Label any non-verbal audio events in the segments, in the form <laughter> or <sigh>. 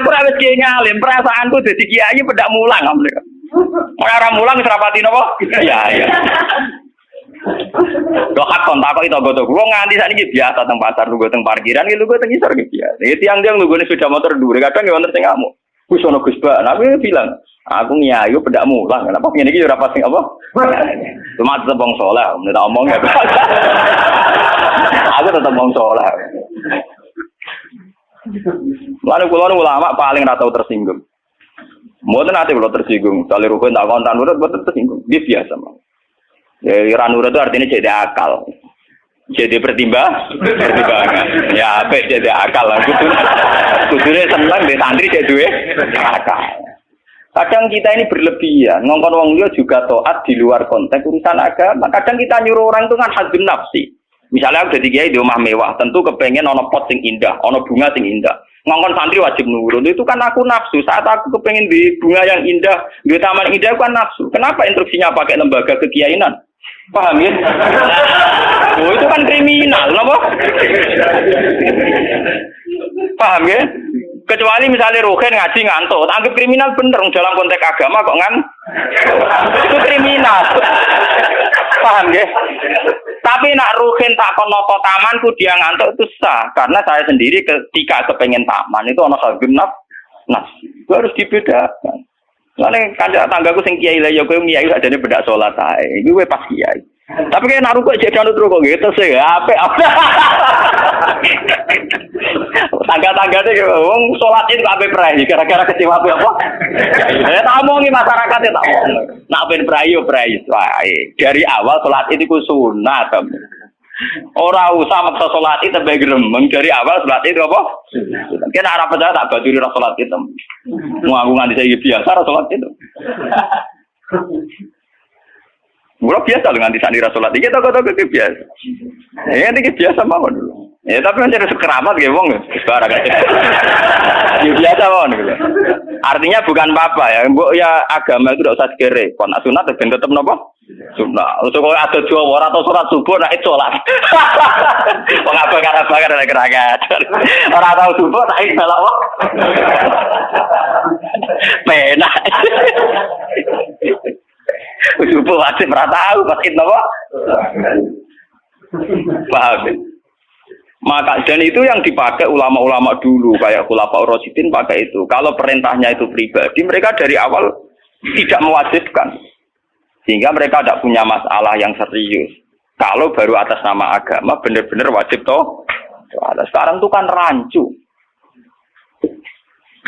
Aku ora wis kiai ngalim, perasaanku dadi kiai pedak mulang. Ora mulang wis rapati napa? Iya, iya. Lo hak kontak kok itu gue tuh, gue nganti saat ini biasa teng pasar, lu gue teng parkiran, lu gue teng isor gitu biasa. Itu tiang tiang lu gue sudah motor dulu, kadang gue ngerti kamu. Gue sono gus bah, nabi bilang, aku nyayu pedak mulang, kenapa pengen ini udah pasti apa? Cuma tetap bong soleh, menurut omong ya. <laughs> aku tetap bong soleh. Lalu kulo ulama paling ratau tersinggung. Mboten nanti kalau tersinggung, kali rukun tak kontan urut betul tersinggung. Dia biasa mah. Ya, ira nurut itu artinya jadi akal. Jadi pertimbang, pertimbangan. Ya, apa jadi akal lah. Kudu, kudunya senang di santri jadi duwe akal. Kadang kita ini berlebihan, ngongkon wong dia juga toat di luar konteks urusan agama. Kadang kita nyuruh orang itu kan hadun nafsi. Misalnya aku jadi di rumah mewah, tentu kepengen ono pot sing indah, ono bunga sing indah. Ngongkon santri wajib nurut, itu kan aku nafsu. Saat aku kepengen di bunga yang indah, di taman indah, aku kan nafsu. Kenapa instruksinya pakai lembaga kekiainan? Paham ya? Oh, itu kan kriminal, loh Paham ya? Kecuali misalnya Ruhin ngaji ngantuk, anggap kriminal bener dalam konteks agama kok ngan? Itu kriminal. Paham ya? Tapi nak Ruhin tak konoto tamanku dia ngantuk itu sah karena saya sendiri ketika kepengen taman itu ono genap nah itu harus dibedakan. Soalnya kanca tanggaku sing kiai lah ya kowe kiai adane bedak salat ae. Kowe pas kiai. Tapi kayak naruh kok jadi anut kok gitu sih, apa apa. Tangga-tangga deh, wong sholat itu apa perai, gara-gara kecewa apa apa. Ya tak omongi masyarakatnya tak omong. Nak ben perai yo perai, dari awal sholat itu ku sunat. Ora usah maksa sholat itu bae gremeng dari awal sholat itu apa? Kena arah percaya tak ra sholat itu. Mau aku nganti saya biasa sholat itu. Mula biasa dengan nganti sani ra sholat iki toko-toko biasa. Ya ini biasa mawon. Ya tapi kan jadi sekeramat gitu wong sekarang kan. Ya biasa mawon gitu. Artinya bukan apa-apa ya. Mbok ya agama itu tidak usah sekere. Kon sunat ben tetep napa? Sunat. Untuk kalau ada dua orang atau surat subuh itu sholat. <laughs> Wong apa bakar ada gerakan. Orang tahu subuh nah itu. <laughs> Pena. <laughs> Subuh wajib ora tahu pas itu apa? Paham? Ya? Maka dan itu yang dipakai ulama-ulama dulu kayak Khulafaur Rasyidin pakai itu. Kalau perintahnya itu pribadi, mereka dari awal tidak mewajibkan. Sehingga mereka tidak punya masalah yang serius. Kalau baru atas nama agama benar-benar wajib toh. Sekarang itu kan rancu.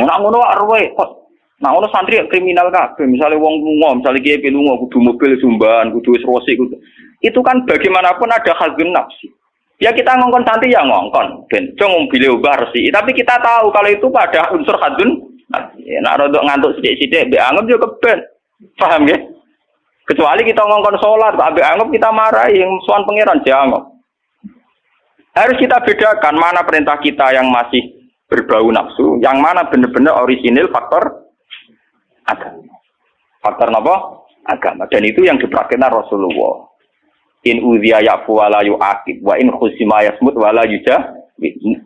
Mau ngono arwe Nah, ono santri kriminal kabeh, misalnya wong lunga, misalnya kiai lunga kudu mobil sumban, kudu wis kudu. Itu kan bagaimanapun ada hazun nafsi. Ya kita ngongkon santri ya ngongkon, ben cung mobil ubah resi. Tapi kita tahu kalau itu pada unsur hazun Ya, nak rodok ngantuk sithik-sithik mbek anggap yo keben. Paham ya? Kecuali kita ngongkon sholat, mbek anggap kita marah yang suan pangeran jangan. Harus kita bedakan mana perintah kita yang masih berbau nafsu, yang mana benar-benar orisinil faktor agama. Faktor apa? Agama. Dan itu yang dipraktikkan Rasulullah. In udhiya ya'fu wa la yu'akib. Wa in khusima yasmut wa la yujah.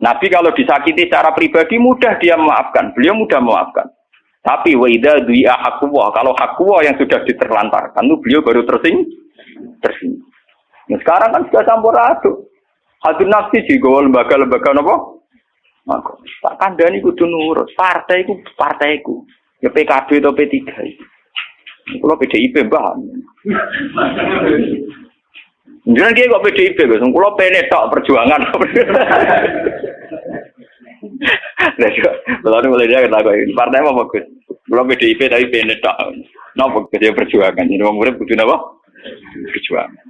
Nabi kalau disakiti secara pribadi mudah dia memaafkan. Beliau mudah memaafkan. Tapi wa du'i'a hakuwa. Kalau hakuwa yang sudah diterlantarkan itu beliau baru tersing. Tersing. Nah, sekarang kan sudah campur aduk. Hadir nafsi juga lembaga-lembaga apa? Maka, tak kandani kudu nurut. Partai ku partaiku. Ya PKB atau P3. Kalau PDIP mbah. Jangan dia kok PDIP, guys. Kalau PNE perjuangan. Lalu mulai dia kata ini partai apa bagus? Kalau PDIP tapi PNE tak. Napa dia perjuangan? Jadi orang murid butuh apa? Perjuangan.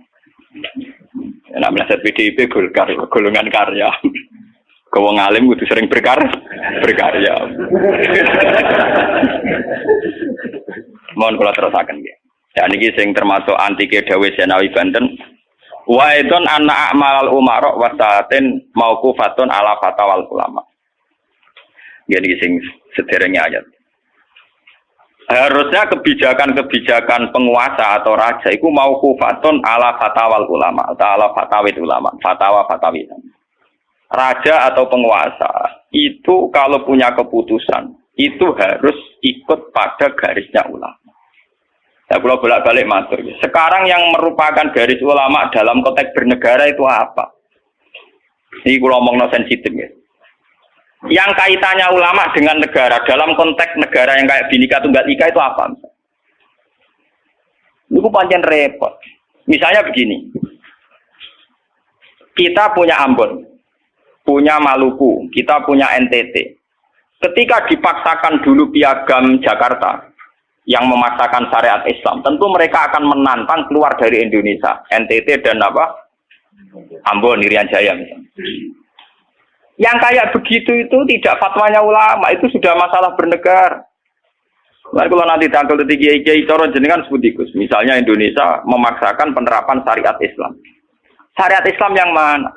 Enak melihat PDIP golkar, golongan karya. Kau ngalim kudu sering berkar, berkarya. Mohon kula terusaken nggih. Ya niki sing termasuk antike Dawe Senawi Banten. Wa idon anak amal umaro wasatin mauqufatun ala fatawal ulama. Ya niki sing sederenge ayat. Harusnya kebijakan-kebijakan penguasa atau raja itu mau kufatun ala fatawal ulama atau ala fatawit ulama, fatwa fatawit raja atau penguasa itu kalau punya keputusan itu harus ikut pada garisnya ulama. Ya kalau bolak-balik matur. Sekarang yang merupakan garis ulama dalam konteks bernegara itu apa? Ini kalau ngomong no sensitif ya. Yang kaitannya ulama dengan negara dalam konteks negara yang kayak binika tunggal ika itu apa? Itu panjang repot. Misalnya begini, kita punya Ambon, punya Maluku, kita punya NTT. Ketika dipaksakan dulu piagam Jakarta, yang memaksakan syariat Islam, tentu mereka akan menantang keluar dari Indonesia, NTT dan apa? Ambon, Irian Jaya. Yang kayak begitu itu tidak fatwanya ulama, itu sudah masalah bernegara. Nah, kalau nanti tanggal tiga kiai coro jenengan sebutikus, misalnya Indonesia memaksakan penerapan syariat Islam. Syariat Islam yang mana?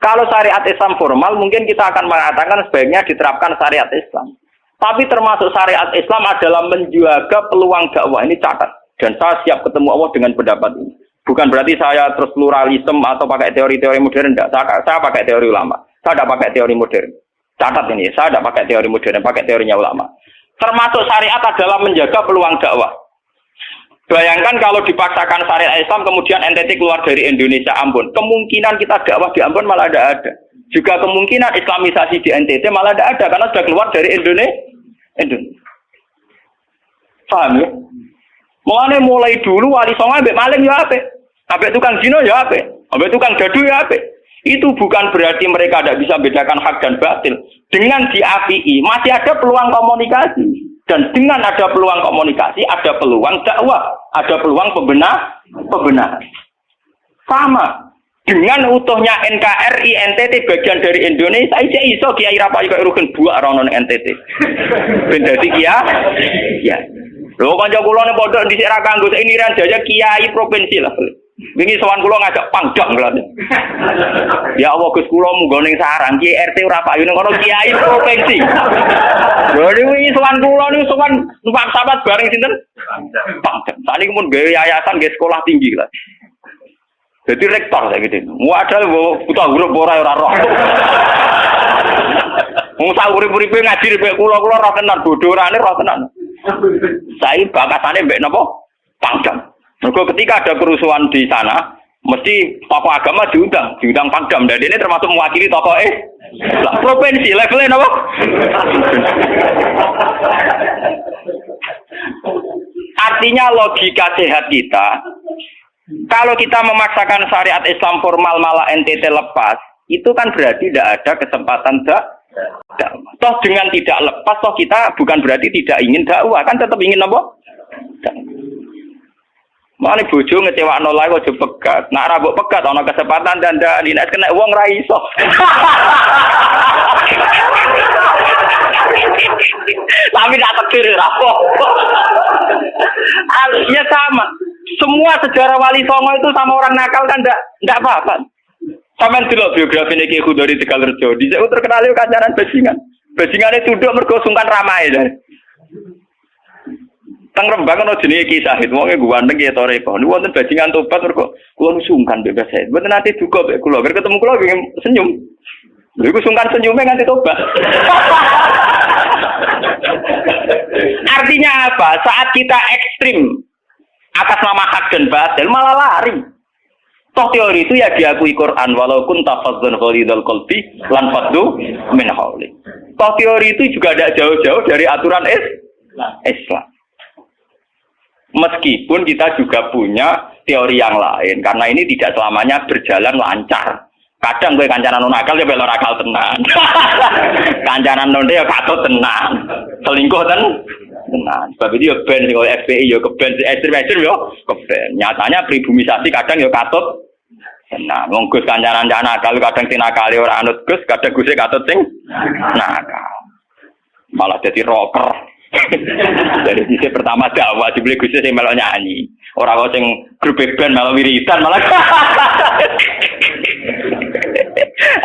Kalau syariat Islam formal, mungkin kita akan mengatakan sebaiknya diterapkan syariat Islam. Tapi termasuk syariat Islam adalah menjaga peluang dakwah. Ini catat. Dan saya siap ketemu Allah dengan pendapat ini. Bukan berarti saya terus pluralisme atau pakai teori-teori modern. Tidak. Saya, saya pakai teori ulama. Saya tidak pakai teori modern. Catat ini. Saya tidak pakai teori modern. Pakai teorinya ulama. Termasuk syariat adalah menjaga peluang dakwah. Bayangkan kalau dipaksakan syariat Islam kemudian NTT keluar dari Indonesia Ambon. Kemungkinan kita dakwah di Ambon malah tidak ada. Juga kemungkinan Islamisasi di NTT malah tidak ada karena sudah keluar dari Indonesia. Indonesia. Paham ya? Mulane mulai dulu wali songo ambek maling ya ape. Ambek tukang zina ya ape. Ambek tukang dadu ya ape. Itu bukan berarti mereka tidak bisa bedakan hak dan batil. Dengan diapii masih ada peluang komunikasi. Dan dengan ada peluang komunikasi, ada peluang dakwah, ada peluang pembenar, pembenaran. Sama dengan utuhnya NKRI NTT bagian dari Indonesia aja iso kiai rapai kok rukun buak rono NTT ben dadi kia ya. Lho kanca kula ning pondok dhisik ra kanggo ini ran kiai provinsi lah wingi sowan kula ngajak pangdam kula ya Allah Gus kula munggo ning sarang kiai RT ora payu ning kiai provinsi. Lho sowan kula niku sowan numpak sahabat bareng sinten pangdam saniki mun gawe yayasan gawe sekolah tinggi lah jadi rektor saya gitu. Wadah buta huruf ora ora roh. Wong sak urip-uripe ngaji mek kula-kula roh tenan bodorane roh tenan. Saya bakasane mbek napa? Pangdam. Mergo ketika ada kerusuhan di sana, mesti tokoh agama diundang, diundang pangdam. Dan ini termasuk mewakili tokoh eh lah, provinsi levelnya napa? Artinya logika sehat kita kalau kita memaksakan syariat Islam formal malah NTT lepas, itu kan berarti tidak ada kesempatan dak Toh dengan tidak lepas, toh kita bukan berarti tidak ingin dakwah, kan tetap ingin apa? Mana bojo ngecewa nolai kok pegat. Nak rabuk pegat ana kesempatan dan dan nek kena uang ra iso. Tapi tak takdir rapo. Harusnya sama. Semua sejarah wali songo itu sama orang nakal kan ndak ndak apa-apa. Sama dulu biografi ini Ki dari Tegal Rejo. Di situ terkenal itu kancaran bajingan. Itu duduk mergo sungkan ramai dan. Teng Rembang ono jenenge Ki Sahid, wonge ganteng ya toreko. Niku wonten bajingan tobat mergo kula sungkan bebas saya. Mboten nanti duka mek kula, ketemu kula senyum. Lha iku sungkan senyumnya nganti tobat. <laughs> Artinya apa? Saat kita ekstrim atas nama hak dan batil malah lari. Toh teori itu ya diakui Quran walaupun tafazzun khalidul qalbi lan faddu min hawli. Toh teori itu juga tidak jauh-jauh dari aturan Islam. Meskipun kita juga punya teori yang lain karena ini tidak selamanya berjalan lancar. Kadang gue kancanan non akal ya belok akal tenang. <laughs> kancanan non ya katut tenang. Selingkuh ten tenang. Sebab itu ya ben sing FPI ya keben ekstrim-ekstrim ya keben. Nyatanya pribumisasi kadang ya katut tenang. Wong kancanan jana nakal kadang tinakali ora anut Gus, kadang Gus katut sing nakal. Malah jadi rocker. Dari sisi pertama dakwah dibeli Gus sing melok nyanyi. Orang kok sing grup band malah wiridan malah.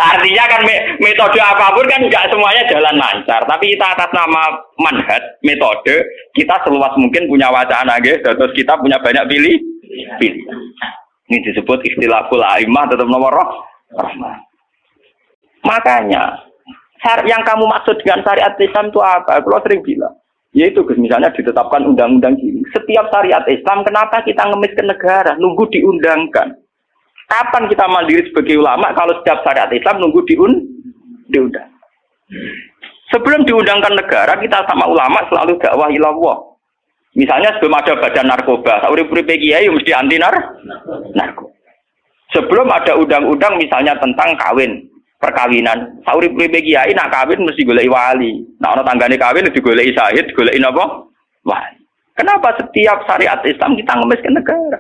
Artinya kan metode apa pun kan nggak semuanya jalan lancar. Tapi kita atas nama manhat metode kita seluas mungkin punya wacana guys. Terus kita punya banyak pilih pilih. Ini disebut istilahul aimah tetap nomor roh. Makanya yang kamu maksud dengan syariat Islam itu apa? Kalau sering bilang, yaitu misalnya ditetapkan undang-undang. Setiap syariat Islam, kenapa kita ngemis ke negara? Nunggu diundangkan. Kapan kita mandiri sebagai ulama kalau setiap syariat Islam nunggu diun diundang? Sebelum diundangkan negara, kita sama ulama selalu dakwah ilallah. Misalnya sebelum ada badan narkoba, sauri-uri kiai mesti anti nar narkoba. Sebelum ada undang-undang misalnya tentang kawin, perkawinan, sauri-uri kiai nak kawin mesti golek wali. Nah, orang tanggane kawin digoleki sahid, digoleki napa? Wali. Kenapa setiap syariat Islam kita ngemis ke negara?